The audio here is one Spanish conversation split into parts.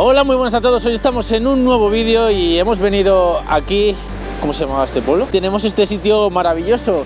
Hola, muy buenas a todos. Hoy estamos en un nuevo vídeo y hemos venido aquí. ¿Cómo se llamaba este pueblo? Tenemos este sitio maravilloso.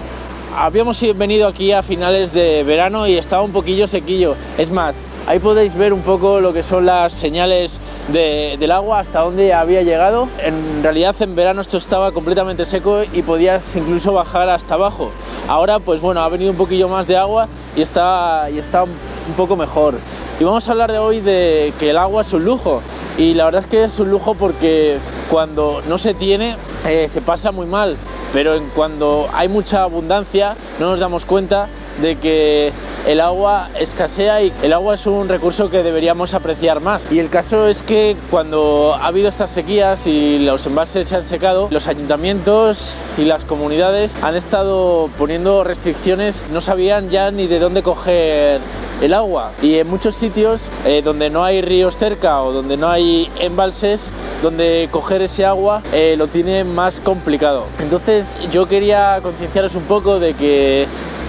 Habíamos venido aquí a finales de verano y estaba un poquillo sequillo. Es más, ahí podéis ver un poco lo que son las señales de- del agua, hasta dónde había llegado. En realidad en verano esto estaba completamente seco y podías incluso bajar hasta abajo. Ahora pues bueno, ha venido un poquillo más de agua y está, y está un poco mejor. Y vamos a hablar de hoy de que el agua es un lujo. Y la verdad es que es un lujo porque cuando no se tiene eh, se pasa muy mal. Pero en cuando hay mucha abundancia no nos damos cuenta de que el agua escasea y el agua es un recurso que deberíamos apreciar más. Y el caso es que cuando ha habido estas sequías y los embalses se han secado, los ayuntamientos y las comunidades han estado poniendo restricciones, no sabían ya ni de dónde coger el agua. Y en muchos sitios eh, donde no hay ríos cerca o donde no hay embalses donde coger ese agua eh, lo tiene más complicado. Entonces yo quería concienciaros un poco de que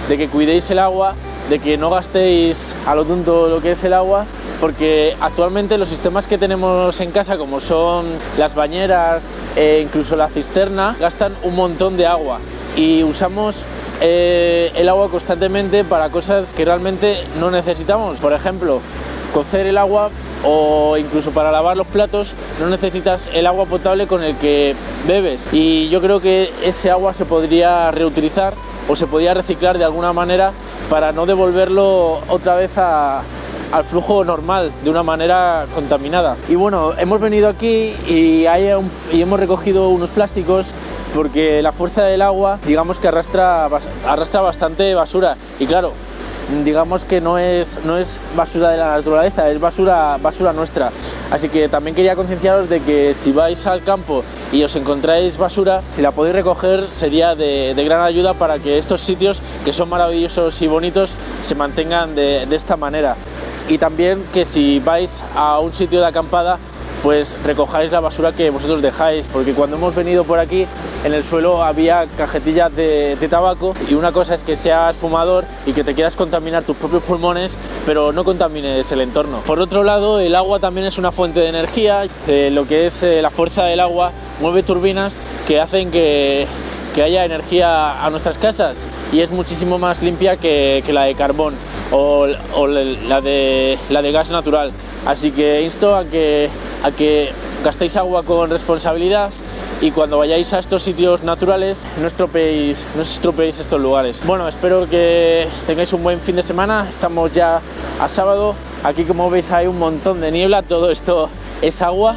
de que cuidéis el agua de que no gastéis a lo tonto lo que es el agua porque actualmente los sistemas que tenemos en casa como son las bañeras e incluso la cisterna gastan un montón de agua. Y usamos eh, el agua constantemente para cosas que realmente no necesitamos. Por ejemplo, cocer el agua o incluso para lavar los platos no necesitas el agua potable con el que bebes y yo creo que ese agua se podría reutilizar o se podría reciclar de alguna manera para no devolverlo otra vez a, al flujo normal de una manera contaminada. Y bueno, hemos venido aquí y, hemos recogido unos plásticos porque la fuerza del agua digamos que arrastra, arrastra bastante basura y claro, digamos que no es, no es basura de la naturaleza, es basura, basura nuestra. Así que también quería concienciaros de que si vais al campo y os encontráis basura, si la podéis recoger sería de, gran ayuda para que estos sitios que son maravillosos y bonitos se mantengan de esta manera. Y también que si vais a un sitio de acampada pues recojáis la basura que vosotros dejáis, porque cuando hemos venido por aquí en el suelo había cajetillas de, tabaco y una cosa es que seas fumador y que te quieras contaminar tus propios pulmones, pero no contamines el entorno. Por otro lado, el agua también es una fuente de energía, eh, lo que es eh, la fuerza del agua mueve turbinas que hacen que que haya energía a nuestras casas y es muchísimo más limpia que la de carbón o, o la, de, gas natural. Así que insto a que, a que gastéis agua con responsabilidad y cuando vayáis a estos sitios naturales no estropeéis, no estropeéis estos lugares. Bueno, espero que tengáis un buen fin de semana, estamos ya a sábado, aquí como veis hay un montón de niebla, todo esto es agua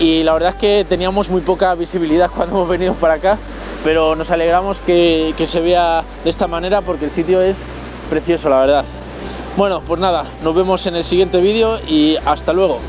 y la verdad es que teníamos muy poca visibilidad cuando hemos venido para acá, pero nos alegramos que, que se vea de esta manera porque el sitio es precioso, la verdad. Bueno, pues nada, nos vemos en el siguiente vídeo y hasta luego.